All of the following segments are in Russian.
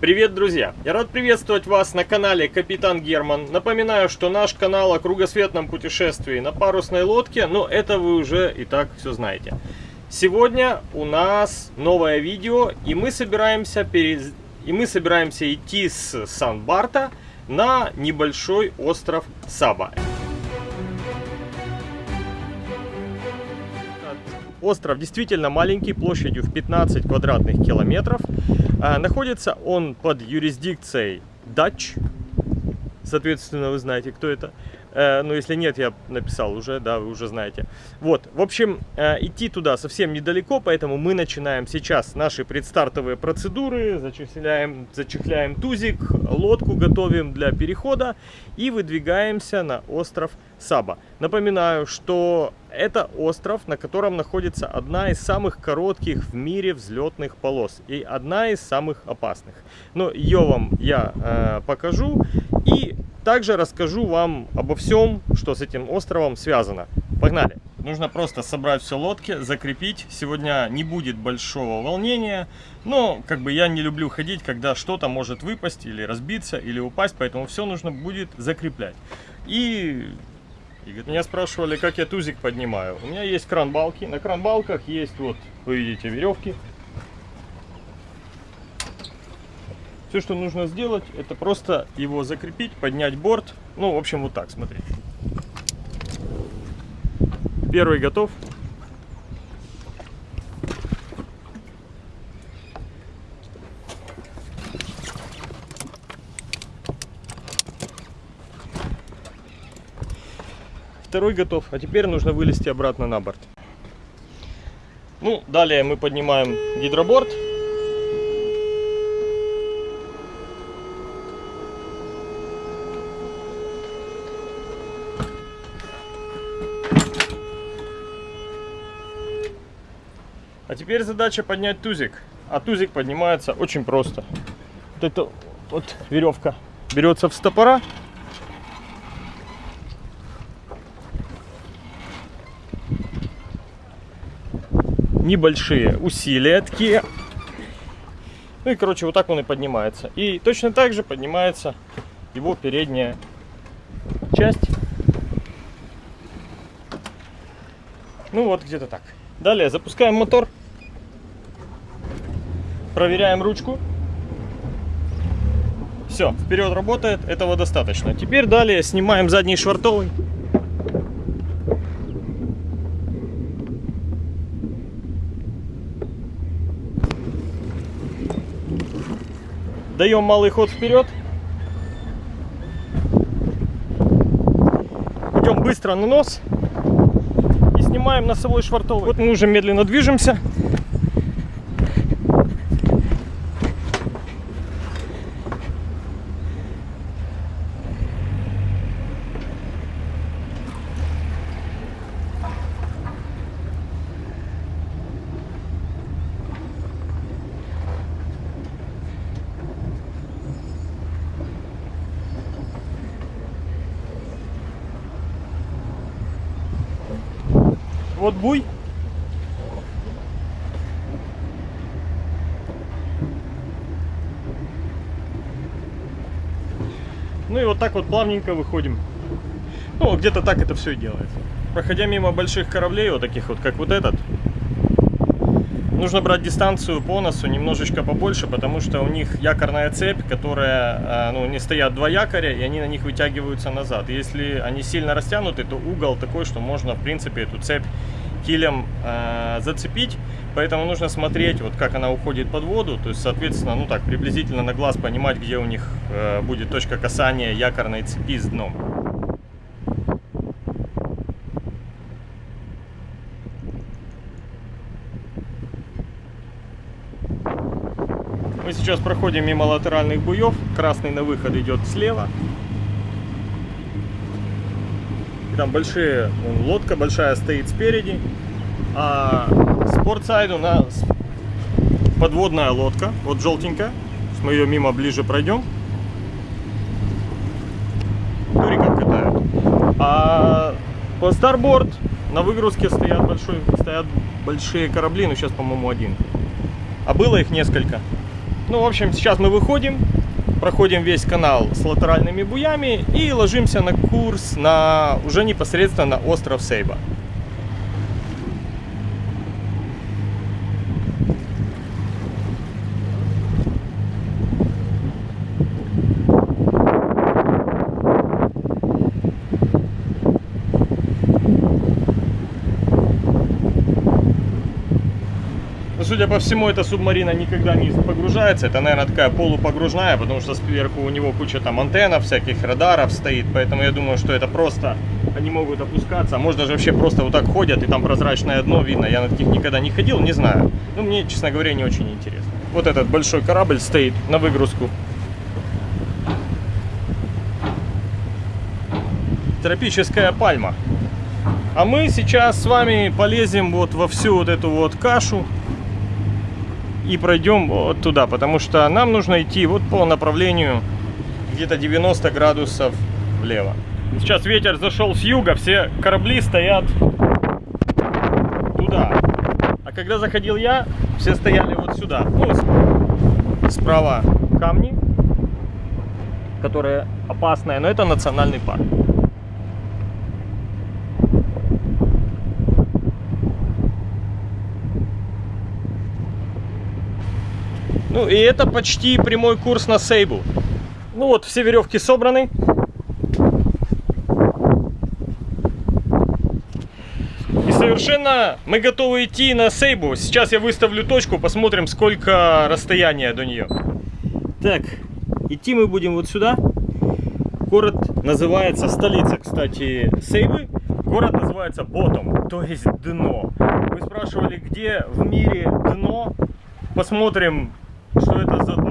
Привет, друзья! Я рад приветствовать вас на канале Капитан Герман. Напоминаю, что наш канал о кругосветном путешествии на парусной лодке, но это вы уже и так все знаете. Сегодня у нас новое видео, и мы собираемся, перез... и мы собираемся идти с Сан-Барта на небольшой остров Саба. Остров действительно маленький, площадью в 15 квадратных километров. А, находится он под юрисдикцией Дач. Соответственно, вы знаете, кто это. Э, ну, если нет, я написал уже, да, вы уже знаете. Вот, в общем, э, идти туда совсем недалеко, поэтому мы начинаем сейчас наши предстартовые процедуры, зачехляем, зачехляем тузик, лодку готовим для перехода и выдвигаемся на остров Саба. Напоминаю, что это остров, на котором находится одна из самых коротких в мире взлетных полос и одна из самых опасных. Но ее вам я э, покажу и также расскажу вам обо всем, что с этим островом связано. Погнали! Нужно просто собрать все лодки, закрепить. Сегодня не будет большого волнения, но как бы я не люблю ходить, когда что-то может выпасть или разбиться, или упасть, поэтому все нужно будет закреплять. И и меня спрашивали, как я тузик поднимаю. У меня есть кран-балки. На кран-балках есть, вот, вы видите, веревки. Все, что нужно сделать, это просто его закрепить, поднять борт. Ну, в общем, вот так, смотрите. Первый готов. Второй готов. А теперь нужно вылезти обратно на борт. Ну, далее мы поднимаем гидроборд. Теперь задача поднять тузик. А тузик поднимается очень просто. Вот эта вот веревка берется в стопора небольшие усилия такие. Ну и, короче, вот так он и поднимается. И точно так же поднимается его передняя часть. Ну вот, где-то так. Далее запускаем мотор. Проверяем ручку. Все, вперед работает, этого достаточно. Теперь далее снимаем задний швартовый. Даем малый ход вперед. Идем быстро на нос. И снимаем носовой швартовый. Вот мы уже медленно движемся. Вот буй. Ну и вот так вот плавненько выходим. Ну, где-то так это все и делается. Проходя мимо больших кораблей, вот таких вот, как вот этот, нужно брать дистанцию по носу немножечко побольше, потому что у них якорная цепь, которая, а, ну, не стоят два якоря, и они на них вытягиваются назад. Если они сильно растянуты, то угол такой, что можно, в принципе, эту цепь килем э, зацепить, поэтому нужно смотреть, вот как она уходит под воду, то есть, соответственно, ну так, приблизительно на глаз понимать, где у них э, будет точка касания якорной цепи с дном. Мы сейчас проходим мимо латеральных буев, красный на выход идет слева, там большие, вон, лодка большая стоит спереди, а спортсайд у нас подводная лодка, вот желтенькая, мы ее мимо ближе пройдем. Туриков катают. А по старборд на выгрузке стоят, большой, стоят большие корабли, ну сейчас, по-моему, один. А было их несколько. Ну, в общем, сейчас мы выходим, проходим весь канал с латеральными буями и ложимся на курс на уже непосредственно остров Сейба. По всему, эта субмарина никогда не погружается. Это, наверное, такая полупогружная, потому что сверху у него куча там антеннов, всяких радаров стоит. Поэтому я думаю, что это просто они могут опускаться. А может даже вообще просто вот так ходят, и там прозрачное дно видно. Я на таких никогда не ходил, не знаю. Ну, мне, честно говоря, не очень интересно. Вот этот большой корабль стоит на выгрузку. Тропическая пальма. А мы сейчас с вами полезем вот во всю вот эту вот кашу и пройдем вот туда, потому что нам нужно идти вот по направлению где-то 90 градусов влево. Сейчас ветер зашел с юга, все корабли стоят туда. А когда заходил я, все стояли вот сюда. Ну, справа камни, которые опасные, но это национальный парк. Ну и это почти прямой курс на Сейбу. Ну вот, все веревки собраны. И совершенно мы готовы идти на Сейбу. Сейчас я выставлю точку, посмотрим, сколько расстояния до нее. Так, идти мы будем вот сюда. Город называется, столица, кстати, Сейбы. Город называется Ботом, то есть дно. Вы спрашивали, где в мире дно? Посмотрим это за дно.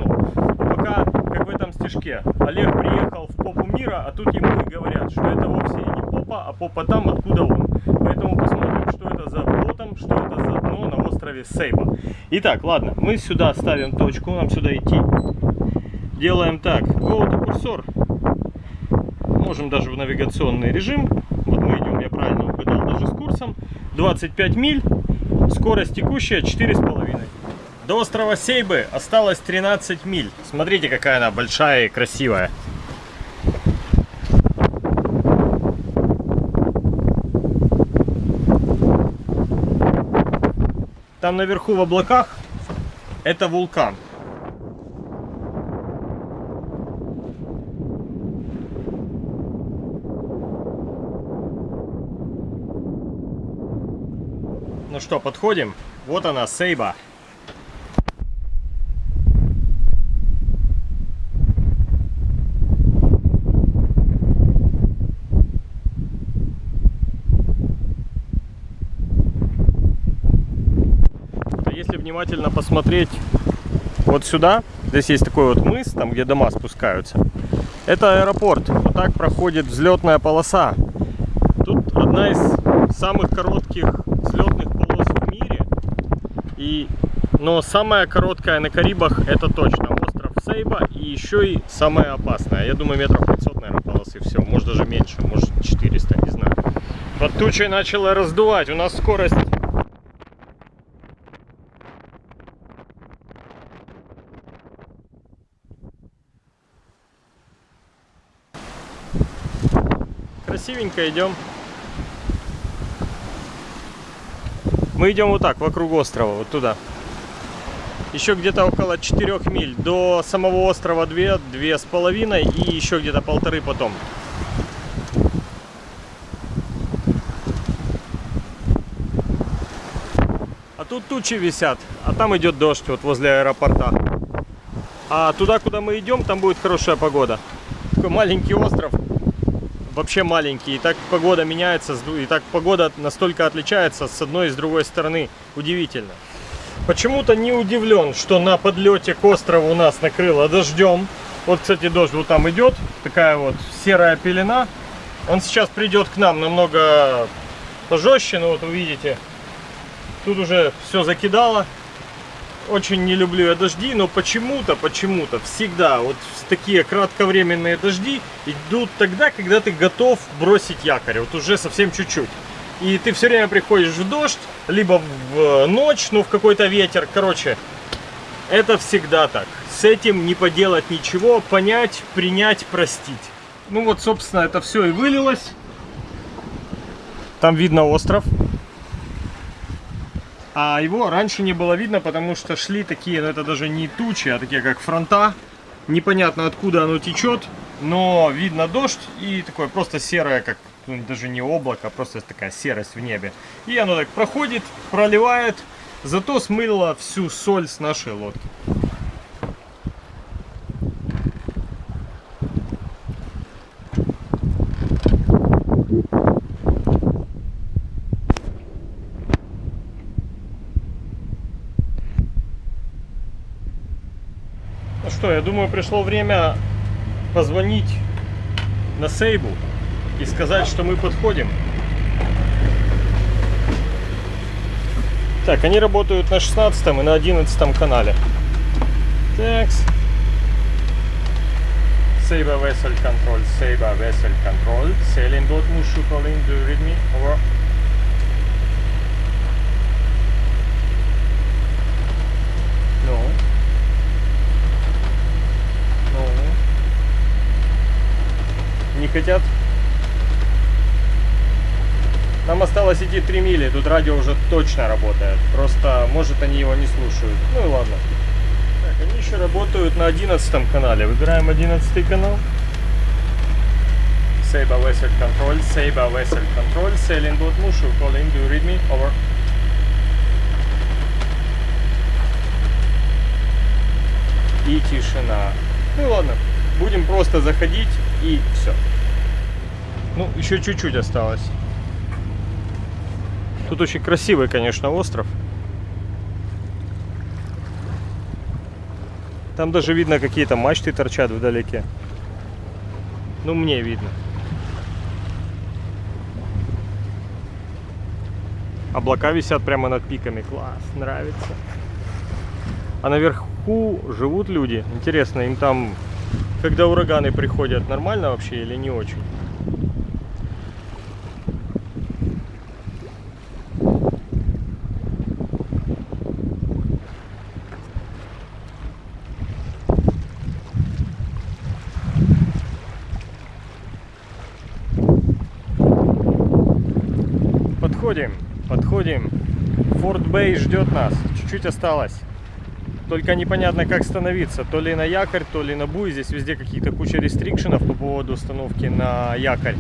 Пока, как в этом стишке, Олег приехал в попу мира, а тут ему и говорят, что это вовсе не попа, а попа там, откуда он. Поэтому посмотрим, что это за ботом, что это за дно на острове Сейба. Итак, ладно, мы сюда ставим точку, нам сюда идти. Делаем так, go to курсор. Можем даже в навигационный режим. Вот мы идем, я правильно угадал, даже с курсом. 25 миль, скорость текущая 4,5. До острова Сейбы осталось 13 миль. Смотрите, какая она большая и красивая. Там наверху в облаках это вулкан. Ну что, подходим? Вот она, Сейба. Внимательно посмотреть вот сюда, здесь есть такой вот мыс, там где дома спускаются. Это аэропорт. Вот так проходит взлетная полоса. Тут одна из самых коротких взлетных полос в мире. И, но самая короткая на Карибах это точно остров Сейба. И еще и самая опасная. Я думаю метров 500, наверное, полосы все. Может даже меньше, может 400, не знаю. Под тучей начало раздувать. У нас скорость красивенько идем. Мы идем вот так, вокруг острова, вот туда. Еще где-то около 4 миль. До самого острова 2, две с половиной и еще где-то полторы потом. А тут тучи висят, а там идет дождь вот возле аэропорта. А туда, куда мы идем, там будет хорошая погода. Такой маленький остров, вообще маленький. И так погода меняется, и так погода настолько отличается с одной и с другой стороны. Удивительно. Почему-то не удивлен, что на подлете к острову нас накрыло дождем. Вот, кстати, дождь вот там идет. Такая вот серая пелена. Он сейчас придет к нам намного пожестче. Ну вот увидите, тут уже все закидало очень не люблю я дожди, но почему-то, почему-то всегда вот такие кратковременные дожди идут тогда, когда ты готов бросить якорь, вот уже совсем чуть-чуть. И ты все время приходишь в дождь, либо в ночь, ну в какой-то ветер, короче, это всегда так. с этим не поделать ничего, понять, принять, простить. Ну вот, собственно, это все и вылилось. Там видно остров. А его раньше не было видно, потому что шли такие, ну это даже не тучи, а такие как фронта. Непонятно откуда оно течет, но видно дождь и такое просто серое, как ну, даже не облако, а просто такая серость в небе. И оно так проходит, проливает, зато смыло всю соль с нашей лодки. Думаю, пришло время позвонить на Сейбу и сказать, что мы подходим. Так, они работают на 16 и на 11 канале. Такс. Saber vessel control, Saber vessel control, sailing boat Mushu calling, do read me? Over. Не хотят? Нам осталось идти 3 мили, тут радио уже точно работает. Просто, может, они его не слушают. Ну и ладно. Так, они еще работают на 11 канале. Выбираем 11 канал. Saber Vessel Control, Saber Vessel Control, Sailing Boat Mushu, calling, do you read me? Over. И тишина. Ну ладно, будем просто заходить и все. Ну, еще чуть-чуть осталось. Тут очень красивый, конечно, остров. Там даже видно какие-то мачты торчат вдалеке. Ну, мне видно. Облака висят прямо над пиками. Класс, нравится. А наверху живут люди. Интересно, им там, когда ураганы приходят, нормально вообще или не очень? Подходим, подходим. Форт Бэй ждет нас. Чуть-чуть осталось. Только непонятно, как становиться. То ли на якорь, то ли на буй. Здесь везде какие-то куча рестрикшенов по поводу установки на якорь.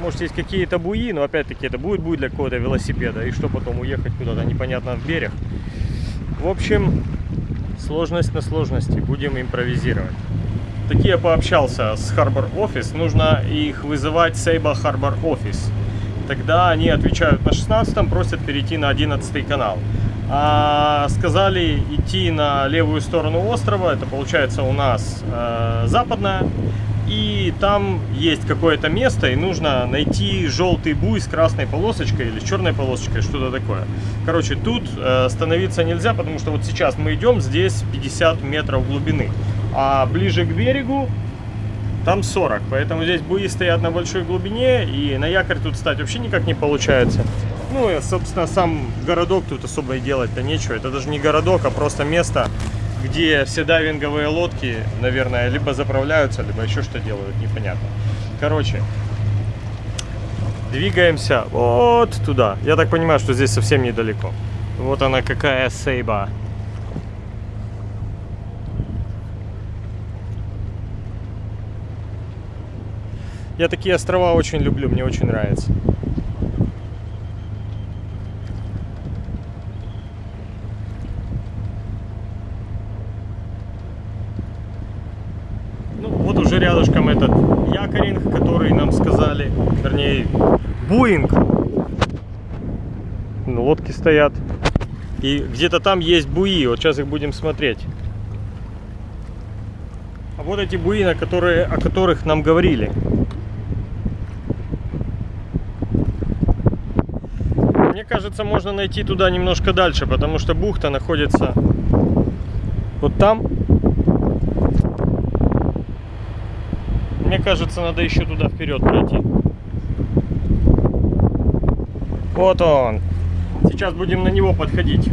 Может, есть какие-то буи, но опять-таки это будет буй для какого-то велосипеда. И что потом, уехать куда-то непонятно в берег. В общем, сложность на сложности. Будем импровизировать. Такие пообщался с Harbor Office. Нужно их вызывать Сейба Harbor Office тогда они отвечают на 16 просят перейти на 11 канал. А сказали идти на левую сторону острова, это получается у нас э, западная, и там есть какое-то место, и нужно найти желтый буй с красной полосочкой или с черной полосочкой, что-то такое. Короче, тут э, становиться нельзя, потому что вот сейчас мы идем, здесь 50 метров глубины, а ближе к берегу там 40, поэтому здесь буи стоят на большой глубине, и на якорь тут стать вообще никак не получается. Ну и, собственно, сам городок тут особо и делать-то нечего. Это даже не городок, а просто место, где все дайвинговые лодки, наверное, либо заправляются, либо еще что делают, непонятно. Короче, двигаемся вот туда. Я так понимаю, что здесь совсем недалеко. Вот она какая сейба. Я такие острова очень люблю, мне очень нравится. Ну, вот уже рядышком этот якоринг, который нам сказали, вернее, буинг. Ну, лодки стоят. И где-то там есть буи, вот сейчас их будем смотреть. А вот эти буи, на которые, о которых нам говорили. Кажется, можно найти туда немножко дальше, потому что бухта находится вот там. Мне кажется, надо еще туда вперед пройти. Вот он. Сейчас будем на него подходить.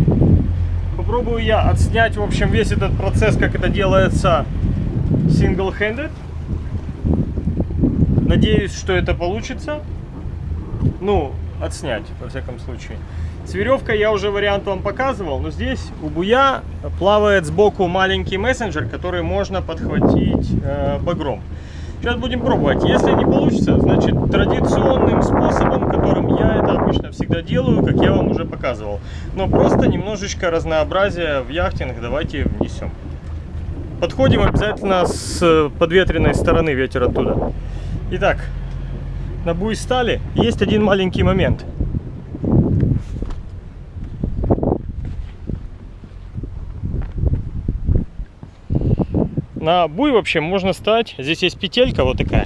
Попробую я отснять, в общем, весь этот процесс, как это делается single-handed. Надеюсь, что это получится. Ну, отснять, во всяком случае. С веревкой я уже вариант вам показывал, но здесь у буя плавает сбоку маленький мессенджер, который можно подхватить э, багром. Сейчас будем пробовать. Если не получится, значит традиционным способом, которым я это обычно всегда делаю, как я вам уже показывал. Но просто немножечко разнообразия в яхтинг давайте внесем. Подходим обязательно с подветренной стороны ветер оттуда. Итак, на буй стали. Есть один маленький момент. На буй вообще можно стать. Здесь есть петелька вот такая.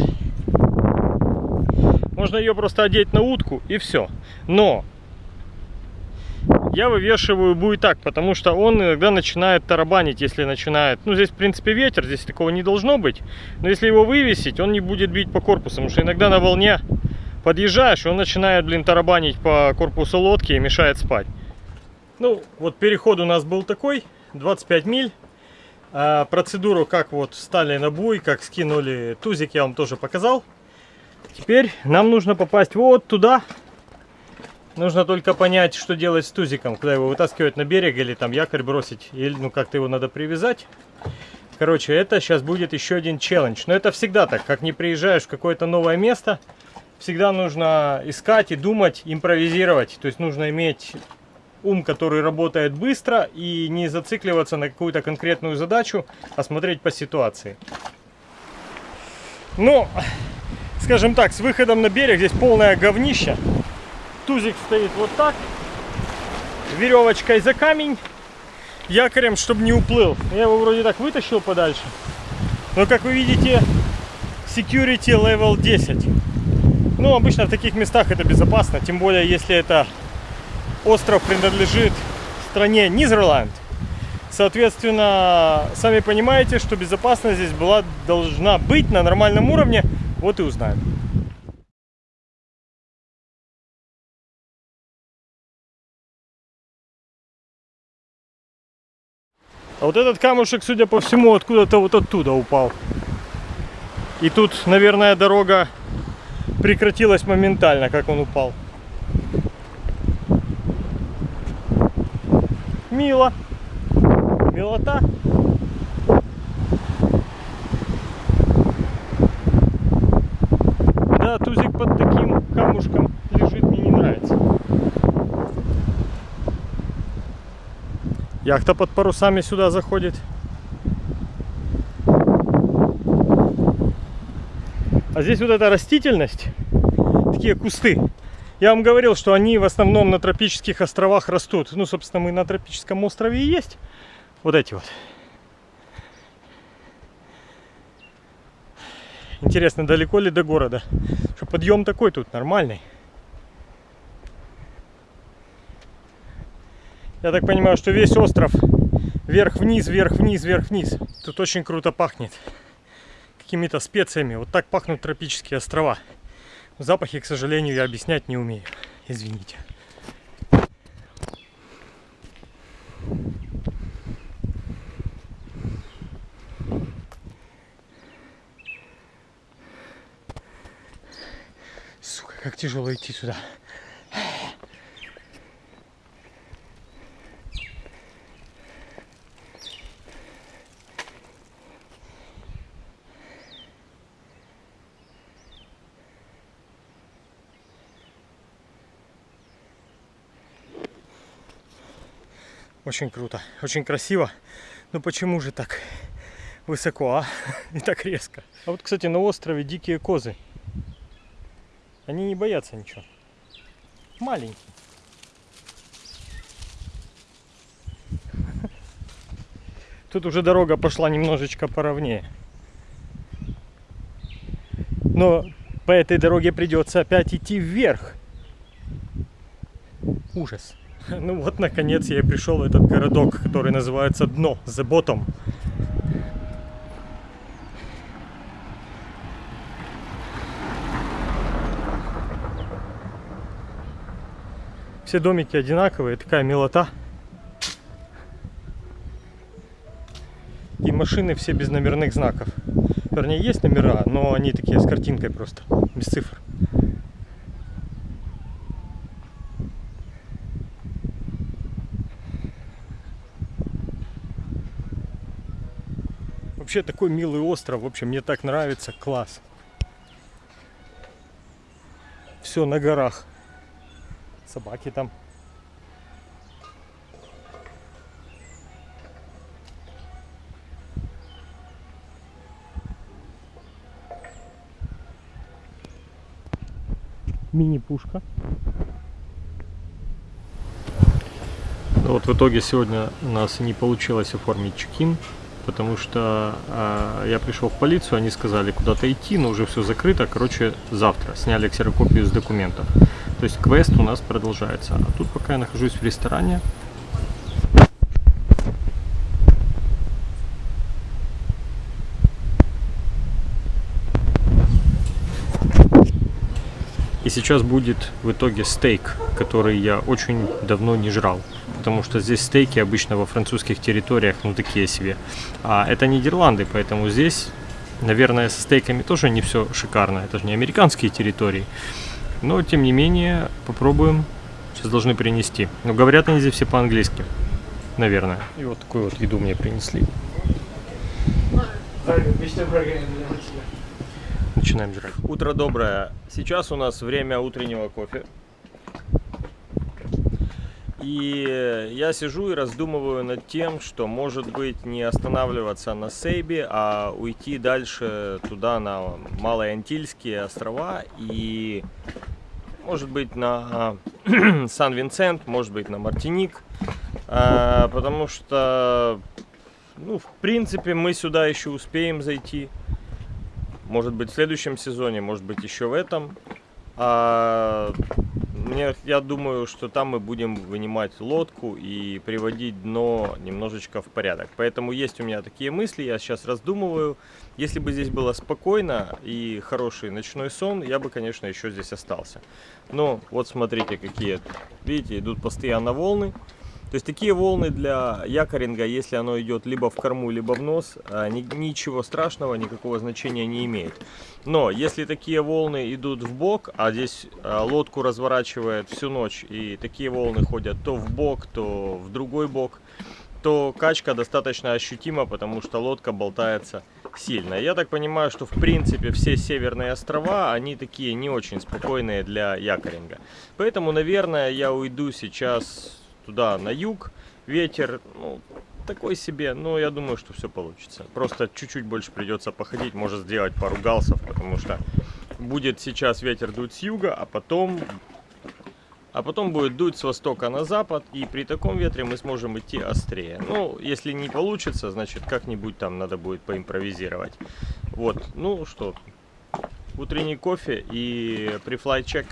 Можно ее просто одеть на утку и все. Но я вывешиваю буй так, потому что он иногда начинает тарабанить, если начинает. Ну, здесь, в принципе, ветер, здесь такого не должно быть. Но если его вывесить, он не будет бить по корпусу, потому что иногда на волне подъезжаешь, он начинает, блин, тарабанить по корпусу лодки и мешает спать. Ну, вот переход у нас был такой, 25 миль. А процедуру, как вот стали на буй, как скинули тузик, я вам тоже показал. Теперь нам нужно попасть вот туда. Нужно только понять, что делать с тузиком, куда его вытаскивать на берег или там якорь бросить, или ну как-то его надо привязать. Короче, это сейчас будет еще один челлендж. Но это всегда так, как не приезжаешь в какое-то новое место, всегда нужно искать и думать, импровизировать. То есть нужно иметь ум, который работает быстро и не зацикливаться на какую-то конкретную задачу, а смотреть по ситуации. Ну, скажем так, с выходом на берег здесь полное говнище. Тузик стоит вот так, веревочкой за камень, якорем, чтобы не уплыл. Я его вроде так вытащил подальше. Но, как вы видите, security level 10. Ну, обычно в таких местах это безопасно, тем более, если это остров принадлежит стране Нидерланд. Соответственно, сами понимаете, что безопасность здесь была, должна быть на нормальном уровне. Вот и узнаем. А вот этот камушек, судя по всему, откуда-то вот оттуда упал. И тут, наверное, дорога прекратилась моментально, как он упал. мило. Милота. Да, тузик под таким камушком лежит, мне не нравится. Яхта под парусами сюда заходит. А здесь вот эта растительность, такие кусты, я вам говорил, что они в основном на тропических островах растут. Ну, собственно, мы на тропическом острове и есть. Вот эти вот. Интересно, далеко ли до города? Что подъем такой тут нормальный. Я так понимаю, что весь остров вверх-вниз, вверх-вниз, вверх-вниз. Тут очень круто пахнет. Какими-то специями. Вот так пахнут тропические острова. Запахи, к сожалению, я объяснять не умею. Извините. Сука, как тяжело идти сюда. Очень круто, очень красиво. Но почему же так высоко, а? И так резко. А вот, кстати, на острове дикие козы. Они не боятся ничего. Маленькие. Тут уже дорога пошла немножечко поровнее. Но по этой дороге придется опять идти вверх. Ужас. Ну вот, наконец, я и пришел в этот городок, который называется Дно, The Bottom. Все домики одинаковые, такая милота. машины все без номерных знаков. Вернее, есть номера, но они такие с картинкой просто, без цифр. Вообще такой милый остров, в общем, мне так нравится, класс. Все на горах. Собаки там. Мини-пушка. Ну вот в итоге сегодня у нас не получилось оформить чекин потому что э, я пришел в полицию, они сказали куда-то идти, но уже все закрыто, короче, завтра сняли ксерокопию с документов. То есть квест у нас продолжается. А тут пока я нахожусь в ресторане, И сейчас будет в итоге стейк, который я очень давно не жрал потому что здесь стейки обычно во французских территориях, ну, такие себе. А это Нидерланды, поэтому здесь, наверное, со стейками тоже не все шикарно. Это же не американские территории. Но, тем не менее, попробуем. Сейчас должны принести. Но говорят они здесь все по-английски, наверное. И вот такую вот еду мне принесли. Начинаем жрать. Утро доброе. Сейчас у нас время утреннего кофе. И я сижу и раздумываю над тем, что может быть не останавливаться на Сейбе, а уйти дальше туда, на Малые Антильские острова и может быть на Сан-Винсент, может быть на Мартиник, а, потому что, ну, в принципе, мы сюда еще успеем зайти, может быть в следующем сезоне, может быть еще в этом. А мне, я думаю, что там мы будем вынимать лодку и приводить дно немножечко в порядок. Поэтому есть у меня такие мысли, я сейчас раздумываю. Если бы здесь было спокойно и хороший ночной сон, я бы, конечно, еще здесь остался. Но вот смотрите, какие, видите, идут постоянно волны. То есть такие волны для якоринга, если оно идет либо в корму, либо в нос, а, ничего страшного, никакого значения не имеет. Но если такие волны идут в бок, а здесь а, лодку разворачивает всю ночь, и такие волны ходят то в бок, то в другой бок, то качка достаточно ощутима, потому что лодка болтается сильно. Я так понимаю, что в принципе все северные острова, они такие не очень спокойные для якоринга. Поэтому, наверное, я уйду сейчас туда на юг. Ветер, ну, такой себе, но я думаю, что все получится. Просто чуть-чуть больше придется походить, может сделать пару галсов, потому что будет сейчас ветер дуть с юга, а потом, а потом будет дуть с востока на запад, и при таком ветре мы сможем идти острее. Ну, если не получится, значит как-нибудь там надо будет поимпровизировать. Вот, ну что, утренний кофе и префлай чек.